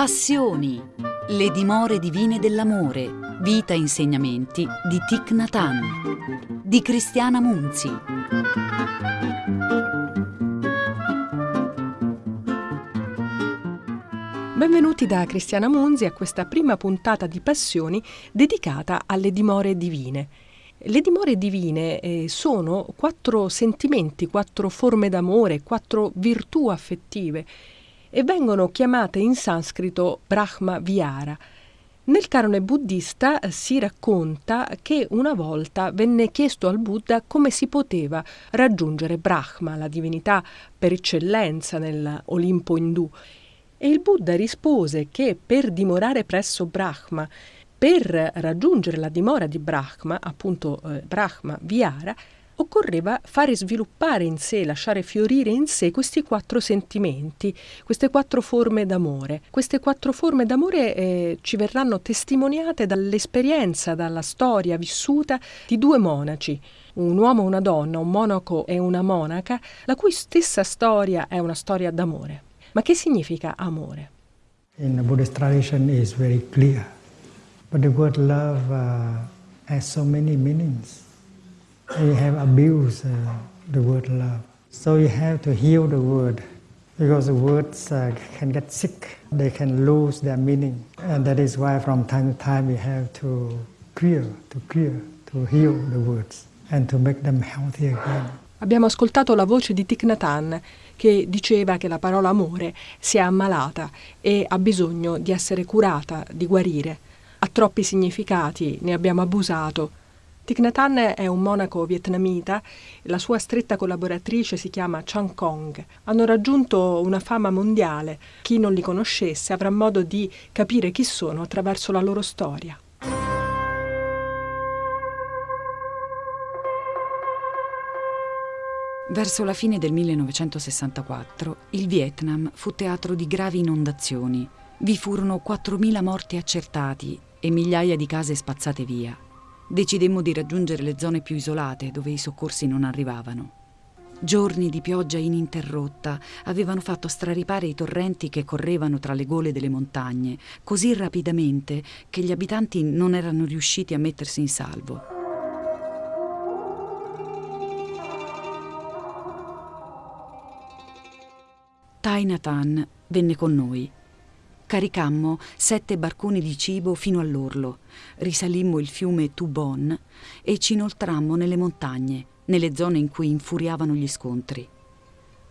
Passioni, le dimore divine dell'amore, vita e insegnamenti di Thich Nhat di Cristiana Munzi. Benvenuti da Cristiana Munzi a questa prima puntata di Passioni dedicata alle dimore divine. Le dimore divine eh, sono quattro sentimenti, quattro forme d'amore, quattro virtù affettive e vengono chiamate in sanscrito Brahma Vihara. Nel canone buddista si racconta che una volta venne chiesto al Buddha come si poteva raggiungere Brahma, la divinità per eccellenza nell'Olimpo indù. E il Buddha rispose che per dimorare presso Brahma per raggiungere la dimora di Brahma, appunto eh, Brahma Vihara, occorreva fare sviluppare in sé, lasciare fiorire in sé questi quattro sentimenti, queste quattro forme d'amore. Queste quattro forme d'amore eh, ci verranno testimoniate dall'esperienza, dalla storia vissuta di due monaci, un uomo e una donna, un monaco e una monaca, la cui stessa storia è una storia d'amore. Ma che significa amore? In the Buddhist tradition is very clear. But the word love uh, has so many meanings. You have abused uh, the word love. So you have to heal the word because the words uh, can get sick. They can lose their meaning. And that is why from time to time we have to clear, to clear, to heal the words and to make them healthy again. Abbiamo ascoltato la voce di Thich Nhat Hanh che diceva che la parola amore si è ammalata e ha bisogno di essere curata, di guarire ha troppi significati, ne abbiamo abusato. Thich Nhat Hanh è un monaco vietnamita, la sua stretta collaboratrice si chiama Chan Kong. Hanno raggiunto una fama mondiale. Chi non li conoscesse avrà modo di capire chi sono attraverso la loro storia. Verso la fine del 1964 il Vietnam fu teatro di gravi inondazioni. Vi furono 4.000 morti accertati e migliaia di case spazzate via. Decidemmo di raggiungere le zone più isolate dove i soccorsi non arrivavano. Giorni di pioggia ininterrotta avevano fatto straripare i torrenti che correvano tra le gole delle montagne così rapidamente che gli abitanti non erano riusciti a mettersi in salvo. Tainatan venne con noi Caricammo sette barconi di cibo fino all'orlo, risalimmo il fiume Tubon e ci inoltrammo nelle montagne, nelle zone in cui infuriavano gli scontri.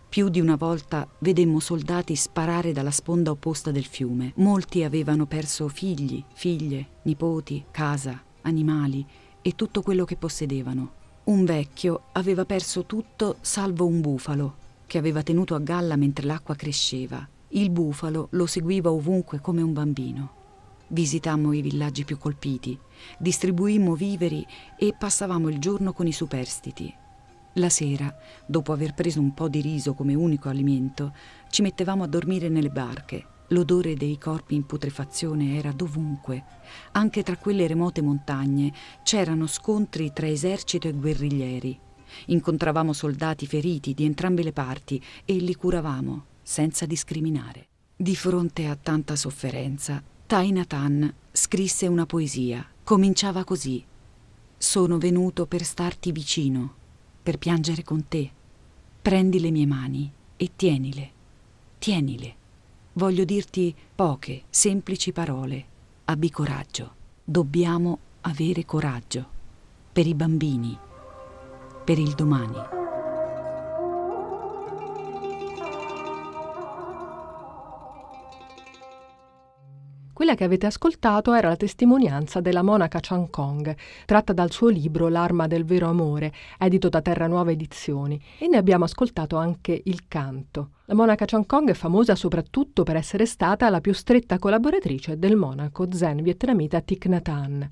Più di una volta vedemmo soldati sparare dalla sponda opposta del fiume. Molti avevano perso figli, figlie, nipoti, casa, animali e tutto quello che possedevano. Un vecchio aveva perso tutto salvo un bufalo che aveva tenuto a galla mentre l'acqua cresceva il bufalo lo seguiva ovunque come un bambino. Visitammo i villaggi più colpiti, distribuimmo viveri e passavamo il giorno con i superstiti. La sera, dopo aver preso un po' di riso come unico alimento, ci mettevamo a dormire nelle barche. L'odore dei corpi in putrefazione era dovunque. Anche tra quelle remote montagne c'erano scontri tra esercito e guerriglieri. Incontravamo soldati feriti di entrambe le parti e li curavamo senza discriminare. Di fronte a tanta sofferenza, Tainatan scrisse una poesia. Cominciava così. Sono venuto per starti vicino, per piangere con te. Prendi le mie mani e tienile. Tienile. Voglio dirti poche, semplici parole. Abbi coraggio. Dobbiamo avere coraggio. Per i bambini. Per il domani. Quella che avete ascoltato era la testimonianza della monaca Chan Kong, tratta dal suo libro L'arma del vero amore, edito da Terra Nuova Edizioni, e ne abbiamo ascoltato anche il canto. La monaca Chan Kong è famosa soprattutto per essere stata la più stretta collaboratrice del monaco zen vietnamita Thich Nhat Hanh.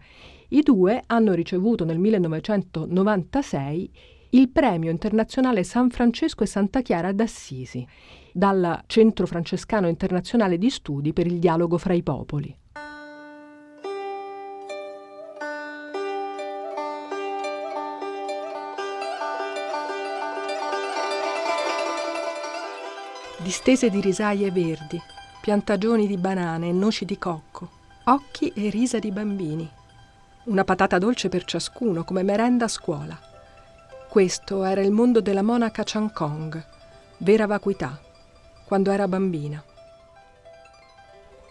I due hanno ricevuto nel 1996 il premio internazionale San Francesco e Santa Chiara d'Assisi dal Centro Francescano Internazionale di Studi per il Dialogo fra i Popoli. Distese di risaie verdi, piantagioni di banane e noci di cocco, occhi e risa di bambini. Una patata dolce per ciascuno, come merenda a scuola. Questo era il mondo della monaca Chang Kong, vera vacuità, quando era bambina.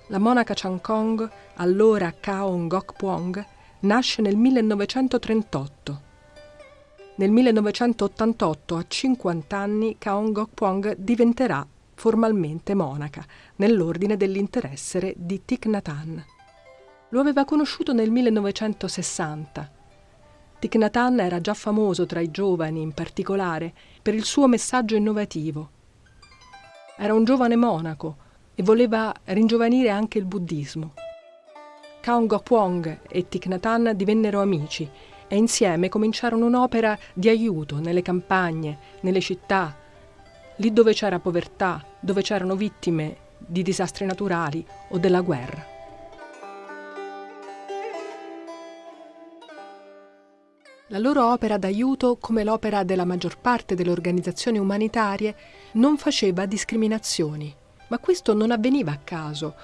La monaca Chang Kong, allora Kao Ngok Puong, nasce nel 1938. Nel 1988, a 50 anni, Kao Ngok Puong diventerà formalmente monaca, nell'ordine dell'interessere di Thich Nhat Hanh. Lo aveva conosciuto nel 1960. Thich Nhat Hanh era già famoso tra i giovani, in particolare, per il suo messaggio innovativo. Era un giovane monaco e voleva ringiovanire anche il buddismo. Kaung Gopwong e Thich Nhat Hanh divennero amici e insieme cominciarono un'opera di aiuto nelle campagne, nelle città, lì dove c'era povertà, dove c'erano vittime di disastri naturali o della guerra. La loro opera d'aiuto, come l'opera della maggior parte delle organizzazioni umanitarie, non faceva discriminazioni, ma questo non avveniva a caso.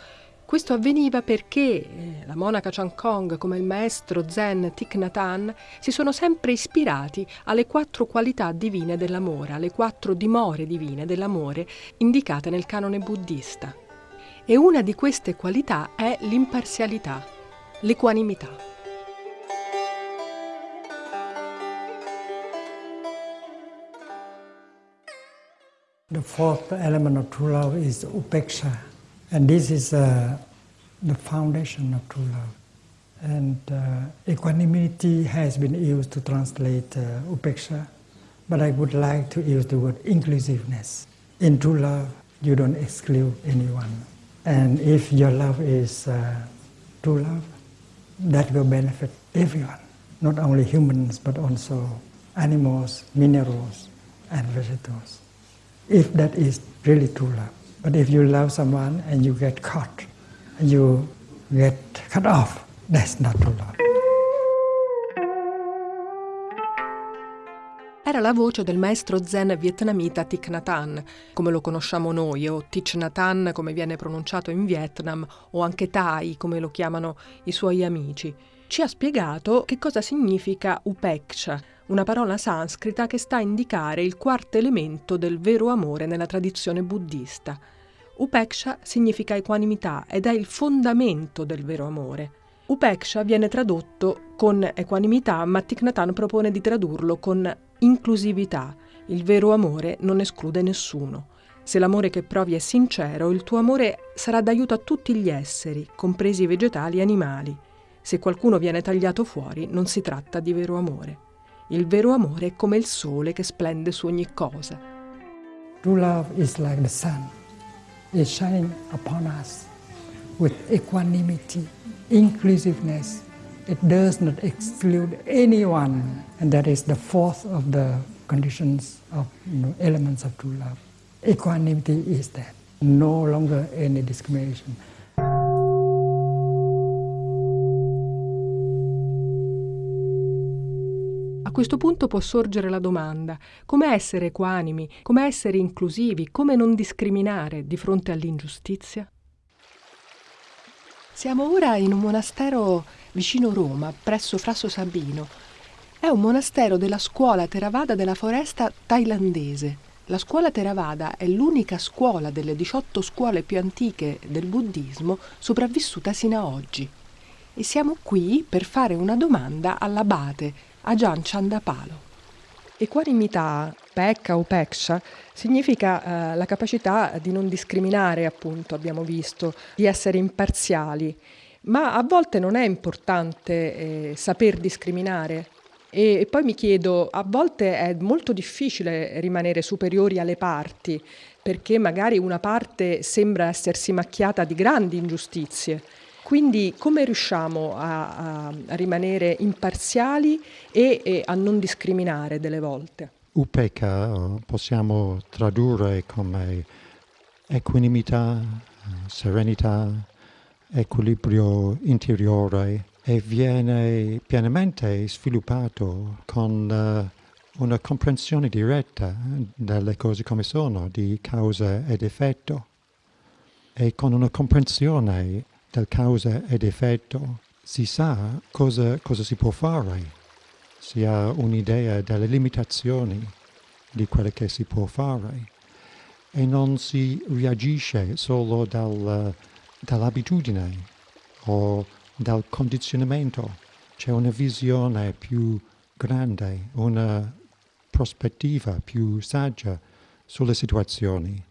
Questo avveniva perché eh, la monaca Chan Kong, come il maestro Zen Thich Nhat Hanh, si sono sempre ispirati alle quattro qualità divine dell'amore, alle quattro dimore divine dell'amore indicate nel canone buddista. E una di queste qualità è l'imparzialità, l'equanimità. The fourth element of true love is upeksha. And this is uh, the foundation of true love. And uh, equanimity has been used to translate uh, upeksha, but I would like to use the word inclusiveness. In true love, you don't exclude anyone. And if your love is uh, true love, that will benefit everyone, not only humans, but also animals, minerals, and vegetables if that is really true love. But if you love someone and you get caught, you get cut off, that's not true love. Era la voce del maestro zen vietnamita Thich Nhat Hanh, come lo conosciamo noi, o Thich Nhat Hanh come viene pronunciato in Vietnam, o anche Thai come lo chiamano i suoi amici. Ci ha spiegato che cosa significa upeksha, una parola sanscrita che sta a indicare il quarto elemento del vero amore nella tradizione buddista. Upeksha significa equanimità ed è il fondamento del vero amore. Upeksha viene tradotto con equanimità, ma Thich Nhat Hanh propone di tradurlo con inclusività. Il vero amore non esclude nessuno. Se l'amore che provi è sincero, il tuo amore sarà d'aiuto a tutti gli esseri, compresi vegetali e animali. Se qualcuno viene tagliato fuori, non si tratta di vero amore. Il vero amore è come il sole che splende su ogni cosa. True love is like the sun. It's shining upon us with equanimity, inclusiveness. It does not exclude anyone. And that is the fourth of the conditions of you know, elements of true love. Equanimity is that. No longer any discrimination. A questo punto può sorgere la domanda, come essere equanimi, come essere inclusivi, come non discriminare di fronte all'ingiustizia? Siamo ora in un monastero vicino Roma, presso Frasso Sabino. È un monastero della scuola Theravada della foresta thailandese. La scuola Theravada è l'unica scuola delle 18 scuole più antiche del buddismo sopravvissuta sino ad oggi. E siamo qui per fare una domanda all'abate Ajahn Chandapalo. Equanimità, pecca o peksha, significa eh, la capacità di non discriminare, appunto, abbiamo visto, di essere imparziali, ma a volte non è importante eh, saper discriminare. E, e poi mi chiedo, a volte è molto difficile rimanere superiori alle parti, perché magari una parte sembra essersi macchiata di grandi ingiustizie quindi come riusciamo a, a, rimanere imparziali e, e, a non discriminare delle volte? Upeka possiamo tradurre come equanimità, serenità, equilibrio interiore e viene pienamente sviluppato con uh, una comprensione diretta delle cose come sono, di causa ed effetto. e con una comprensione del causa ed effetto si sa cosa, cosa si può fare, si ha un'idea delle limitazioni di quello che si può fare e non si reagisce solo dal, dall'abitudine o dal condizionamento. C'è una visione più grande, una prospettiva più saggia sulle situazioni.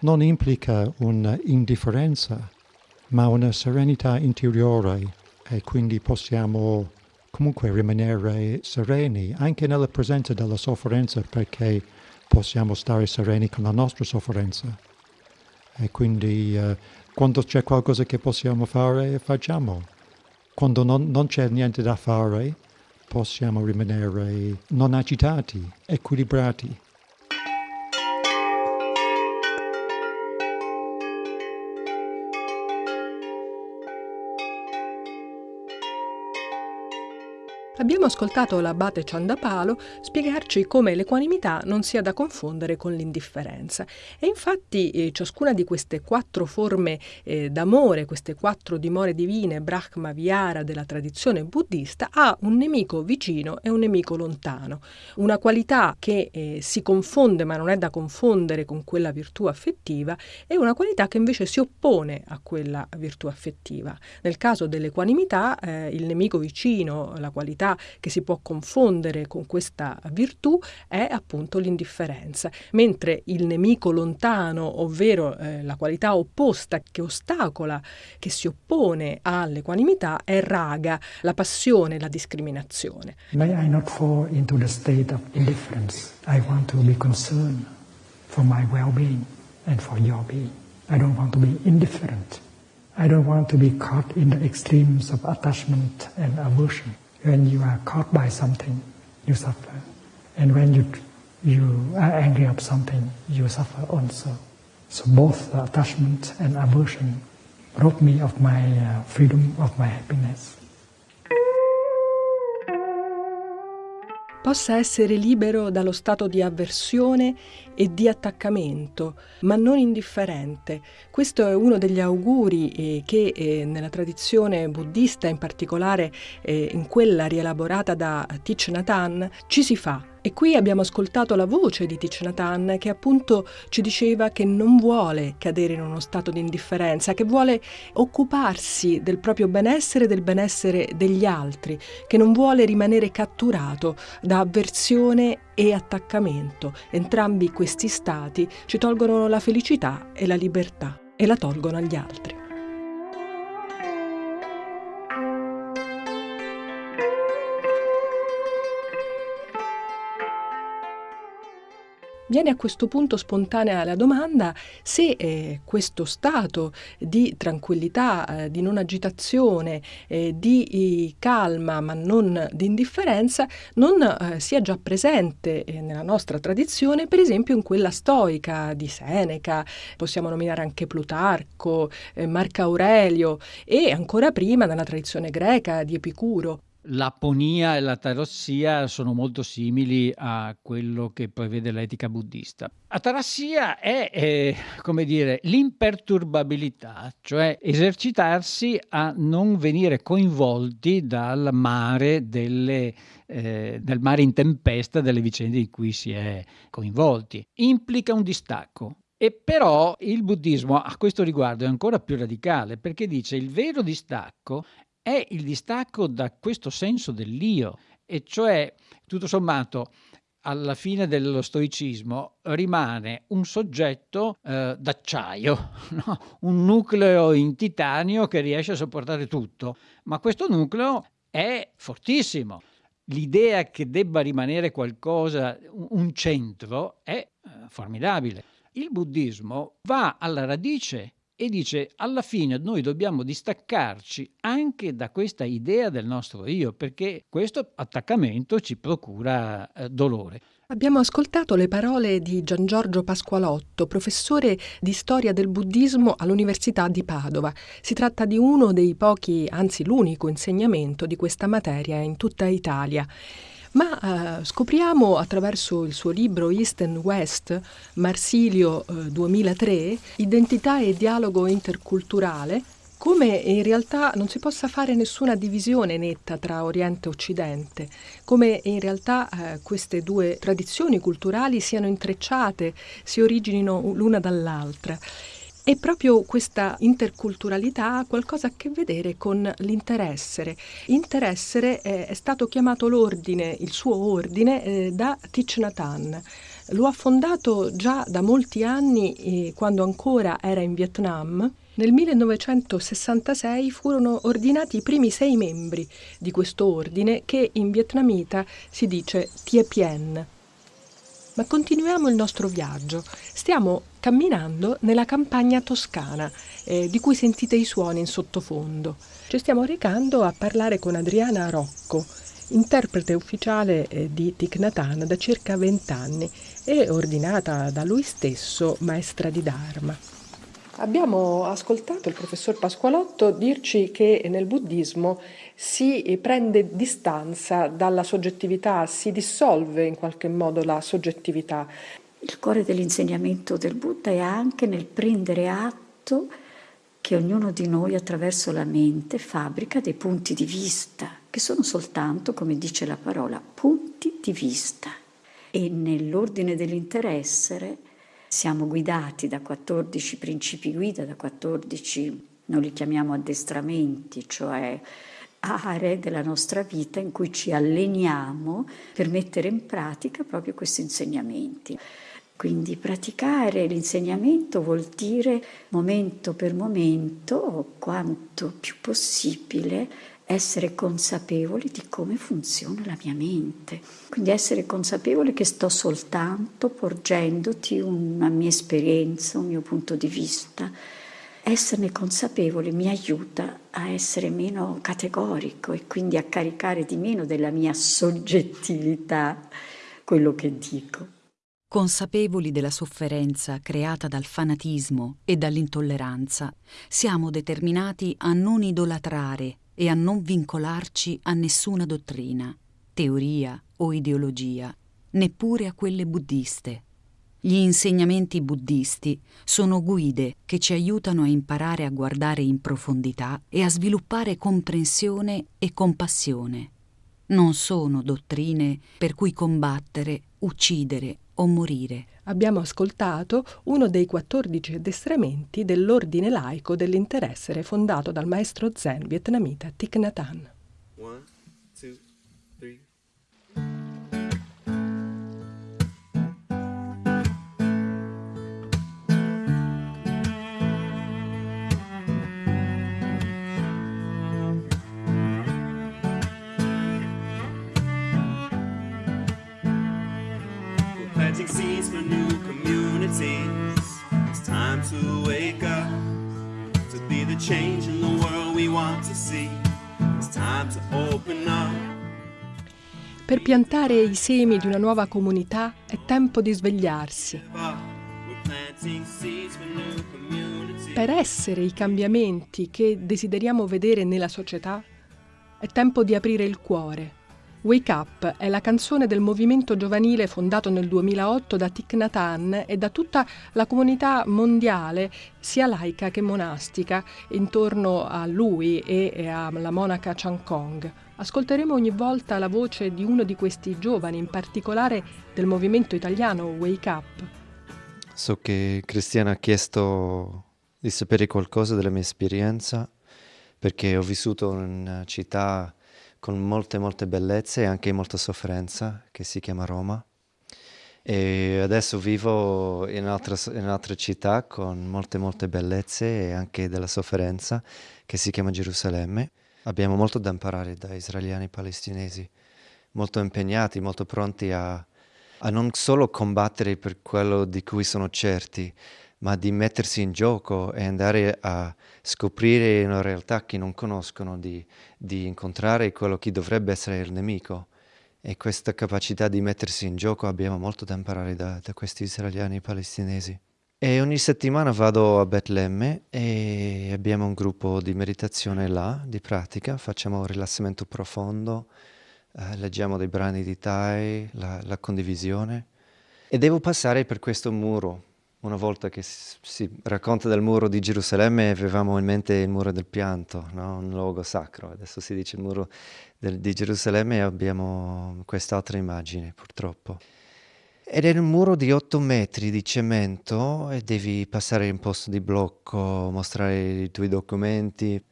Non implica un'indifferenza, ma una serenità interiore e quindi possiamo comunque rimanere sereni anche nella presenza della sofferenza perché possiamo stare sereni con la nostra sofferenza. E quindi eh, quando c'è qualcosa che possiamo fare, facciamo. Quando non, non c'è niente da fare, possiamo rimanere non agitati, equilibrati. Abbiamo ascoltato l'abate Ciandapalo spiegarci come l'equanimità non sia da confondere con l'indifferenza. E infatti eh, ciascuna di queste quattro forme eh, d'amore, queste quattro dimore divine, Brahma Vihara della tradizione buddista, ha un nemico vicino e un nemico lontano. Una qualità che eh, si confonde ma non è da confondere con quella virtù affettiva e una qualità che invece si oppone a quella virtù affettiva. Nel caso dell'equanimità, eh, il nemico vicino, la qualità che si può confondere con questa virtù è appunto l'indifferenza, mentre il nemico lontano, ovvero eh, la qualità opposta che ostacola, che si oppone all'equanimità, è raga, la passione, la discriminazione. May I not fall into the state of indifference. I want to be concerned for my well-being and for your being. I don't want to be indifferent. I don't want to be caught in the extremes of attachment and aversion. When you are caught by something, you suffer. And when you, you are angry of something, you suffer also. So both attachment and aversion rob me of my uh, freedom, of my happiness. Possa essere libero dallo stato di avversione e di attaccamento, ma non indifferente. Questo è uno degli auguri eh, che eh, nella tradizione buddista, in particolare eh, in quella rielaborata da Thich Nhat Hanh, ci si fa e qui abbiamo ascoltato la voce di Thich Nhat Hanh che appunto ci diceva che non vuole cadere in uno stato di indifferenza, che vuole occuparsi del proprio benessere e del benessere degli altri, che non vuole rimanere catturato da avversione e attaccamento. Entrambi questi stati ci tolgono la felicità e la libertà e la tolgono agli altri. Viene a questo punto spontanea la domanda se eh, questo stato di tranquillità, eh, di non agitazione, eh, di eh, calma ma non di indifferenza non eh, sia già presente eh, nella nostra tradizione, per esempio in quella stoica di Seneca, possiamo nominare anche Plutarco, Marco Aurelio e ancora prima nella tradizione greca di Epicuro l'aponia e la tarassia sono molto simili a quello che prevede l'etica buddista. Atarassia è, eh, come dire, l'imperturbabilità, cioè esercitarsi a non venire coinvolti dal mare, delle, eh, del mare in tempesta delle vicende in cui si è coinvolti. Implica un distacco, e però il buddismo a questo riguardo è ancora più radicale perché dice il vero distacco è il distacco da questo senso dell'io, e cioè tutto sommato alla fine dello stoicismo rimane un soggetto eh, d'acciaio, no? un nucleo in titanio che riesce a sopportare tutto, ma questo nucleo è fortissimo. L'idea che debba rimanere qualcosa, un centro, è eh, formidabile. Il buddismo va alla radice e dice alla fine noi dobbiamo distaccarci anche da questa idea del nostro io perché questo attaccamento ci procura eh, dolore. Abbiamo ascoltato le parole di Gian Giorgio Pasqualotto, professore di storia del buddismo all'Università di Padova. Si tratta di uno dei pochi, anzi l'unico insegnamento di questa materia in tutta Italia. Ma eh, scopriamo attraverso il suo libro East and West, Marsilio eh, 2003, Identità e dialogo interculturale, come in realtà non si possa fare nessuna divisione netta tra Oriente e Occidente, come in realtà eh, queste due tradizioni culturali siano intrecciate, si originino l'una dall'altra. E proprio questa interculturalità ha qualcosa a che vedere con l'interessere. Interessere è, è stato chiamato l'ordine, il suo ordine, eh, da Thich Nhat Hanh. Lo ha fondato già da molti anni, eh, quando ancora era in Vietnam, nel 1966 furono ordinati i primi sei membri di questo ordine che in vietnamita si dice Tie Pien. Ma continuiamo il nostro viaggio. Stiamo camminando nella campagna toscana, eh, di cui sentite i suoni in sottofondo. Ci stiamo recando a parlare con Adriana Rocco, interprete ufficiale eh, di Thich da circa vent'anni e ordinata da lui stesso maestra di Dharma. Abbiamo ascoltato il professor Pasqualotto dirci che nel buddismo si prende distanza dalla soggettività, si dissolve in qualche modo la soggettività. Il cuore dell'insegnamento del Buddha è anche nel prendere atto che ognuno di noi attraverso la mente fabbrica dei punti di vista, che sono soltanto, come dice la parola, punti di vista. E nell'ordine dell'interessere siamo guidati da 14 principi guida, da 14, noi li chiamiamo addestramenti, cioè aree della nostra vita in cui ci alleniamo per mettere in pratica proprio questi insegnamenti. Quindi praticare l'insegnamento vuol dire momento per momento, quanto più possibile, essere consapevoli di come funziona la mia mente. Quindi essere consapevole che sto soltanto porgendoti una mia esperienza, un mio punto di vista. Esserne consapevole mi aiuta a essere meno categorico e quindi a caricare di meno della mia soggettività quello che dico. Consapevoli della sofferenza creata dal fanatismo e dall'intolleranza, siamo determinati a non idolatrare e a non vincolarci a nessuna dottrina, teoria o ideologia, neppure a quelle buddiste. Gli insegnamenti buddisti sono guide che ci aiutano a imparare a guardare in profondità e a sviluppare comprensione e compassione. Non sono dottrine per cui combattere, uccidere o morire. Abbiamo ascoltato uno dei 14 addestramenti dell'ordine laico dell'interessere fondato dal maestro zen vietnamita Thich Nhat Hanh. planting seeds for new communities. It's time to wake up, to be the change in the world we want to see. It's time to open up. Per piantare i semi di una nuova comunità è tempo di svegliarsi. Per essere i cambiamenti che desideriamo vedere nella società è tempo di aprire il cuore Wake Up è la canzone del movimento giovanile fondato nel 2008 da Thich Nhat Hanh e da tutta la comunità mondiale, sia laica che monastica, intorno a lui e alla monaca Chan Kong. Ascolteremo ogni volta la voce di uno di questi giovani, in particolare del movimento italiano Wake Up. So che Cristiana ha chiesto di sapere qualcosa della mia esperienza perché ho vissuto in una città con molte molte bellezze e anche molta sofferenza che si chiama Roma e adesso vivo in un'altra, un'altra città con molte molte bellezze e anche della sofferenza che si chiama Gerusalemme. Abbiamo molto da imparare da israeliani e palestinesi, molto impegnati, molto pronti a, a non solo combattere per quello di cui sono certi, ma di mettersi in gioco e andare a scoprire una realtà che non conoscono, di, di incontrare quello che dovrebbe essere il nemico. E questa capacità di mettersi in gioco abbiamo molto da imparare da, da questi israeliani palestinesi. E ogni settimana vado a Betlemme e abbiamo un gruppo di meditazione là, di pratica, facciamo rilassamento profondo, eh, leggiamo dei brani di Thai, la, la condivisione. E devo passare per questo muro. Una volta che si racconta del muro di Gerusalemme avevamo in mente il muro del pianto, no? un luogo sacro. Adesso si dice il muro del, di Gerusalemme e abbiamo quest'altra immagine purtroppo. Ed è un muro di 8 metri di cemento e devi passare in posto di blocco, mostrare i tuoi documenti.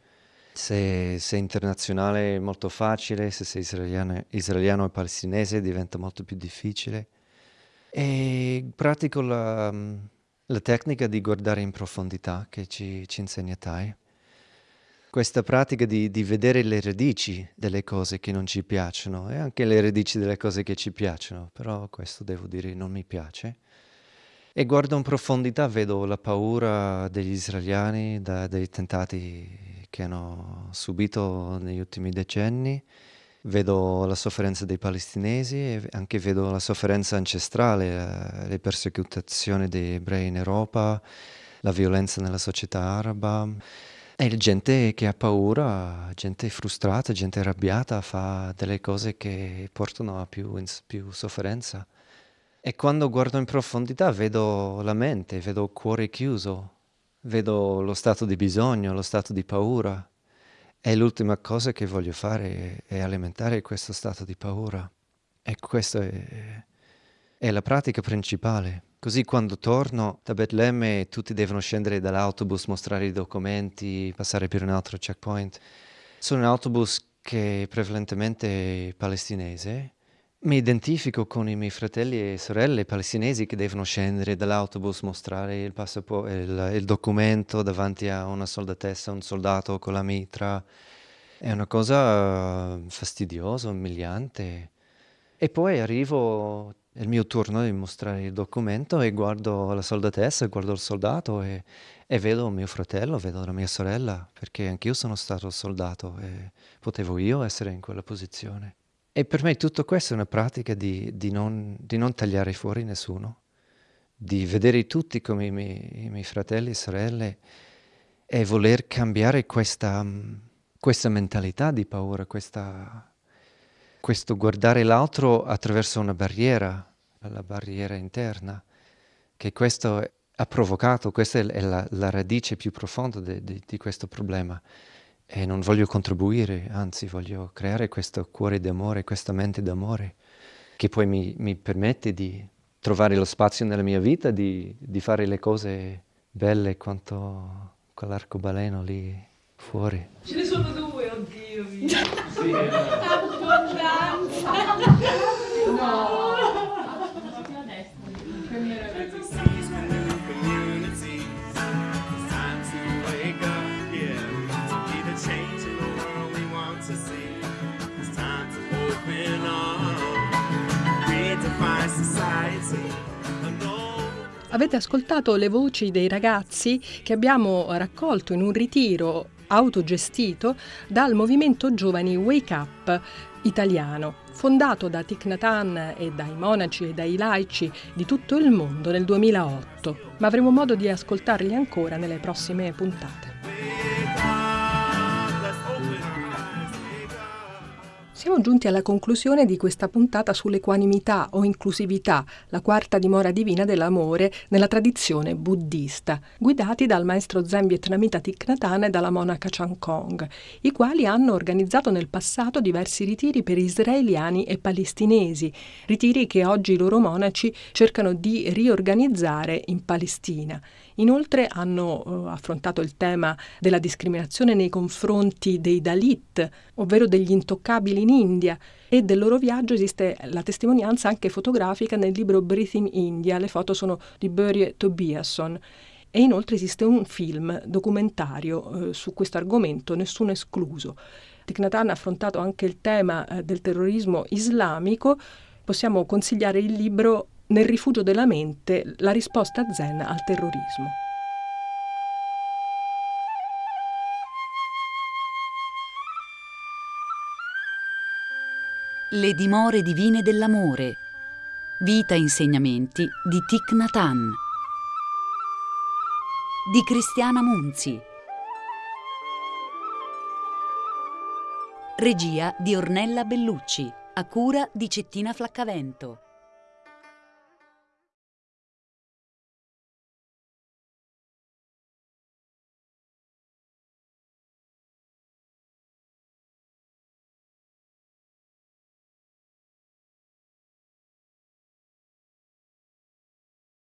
Se sei internazionale è molto facile, se sei israeliano, israeliano e palestinese diventa molto più difficile. E pratico la, la tecnica di guardare in profondità che ci, ci insegna Tai. Questa pratica di, di, vedere le radici delle cose che non ci piacciono e anche le radici delle cose che ci piacciono, però questo devo dire non mi piace. E guardo in profondità, vedo la paura degli israeliani, da, dei tentati che hanno subito negli ultimi decenni, vedo la sofferenza dei palestinesi e anche vedo la sofferenza ancestrale, le persecuzioni degli ebrei in Europa, la violenza nella società araba. E gente che ha paura, gente frustrata, gente arrabbiata fa delle cose che portano a più, più sofferenza. E quando guardo in profondità vedo la mente, vedo il cuore chiuso, vedo lo stato di bisogno, lo stato di paura. E l'ultima cosa che voglio fare è alimentare questo stato di paura. E questa è, è la pratica principale. Così quando torno da Betlemme tutti devono scendere dall'autobus, mostrare i documenti, passare per un altro checkpoint. Sono un autobus che è prevalentemente palestinese. Mi identifico con i miei fratelli e sorelle palestinesi che devono scendere dall'autobus, mostrare il, il, il documento davanti a una soldatessa, un soldato con la mitra. È una cosa fastidiosa, umiliante. E poi arrivo è il mio turno di mostrare il documento e guardo la soldatessa, guardo il soldato e, e, vedo mio fratello, vedo la mia sorella, perché anch'io sono stato soldato e potevo io essere in quella posizione. E per me tutto questo è una pratica di, di, non, di non, tagliare fuori nessuno, di vedere tutti come i miei, i miei fratelli e sorelle e voler cambiare questa, questa mentalità di paura, questa, questo guardare l'altro attraverso una barriera, la barriera interna, che questo ha provocato, questa è la, la radice più profonda de, di questo problema. E non voglio contribuire, anzi voglio creare questo cuore d'amore, questa mente d'amore, che poi mi, mi, permette di trovare lo spazio nella mia vita, di, di fare le cose belle quanto quell'arcobaleno lì fuori. Ce ne sono due, oddio mio. sì, Abbondanza. no. Avete ascoltato le voci dei ragazzi che abbiamo raccolto in un ritiro autogestito dal movimento Giovani Wake Up italiano, fondato da Thich Nhat e dai monaci e dai laici di tutto il mondo nel 2008. Ma avremo modo di ascoltarli ancora nelle prossime puntate. Siamo giunti alla conclusione di questa puntata sull'equanimità o inclusività, la quarta dimora divina dell'amore nella tradizione buddista, guidati dal maestro zen vietnamita Thich Nhat Hanh e dalla monaca Chan Kong, i quali hanno organizzato nel passato diversi ritiri per israeliani e palestinesi, ritiri che oggi i loro monaci cercano di riorganizzare in Palestina. Inoltre hanno eh, affrontato il tema della discriminazione nei confronti dei Dalit, ovvero degli intoccabili in India, e del loro viaggio esiste la testimonianza anche fotografica nel libro Breathing India, le foto sono di Börje Tobiasson. E inoltre esiste un film documentario eh, su questo argomento, nessuno escluso. Thich Nhat ha affrontato anche il tema eh, del terrorismo islamico. Possiamo consigliare il libro nel rifugio della mente, la risposta zen al terrorismo. Le dimore divine dell'amore. Vita e insegnamenti di Thich Nhat. Di Cristiana Munzi. Regia di Ornella Bellucci a cura di Cettina Flaccavento.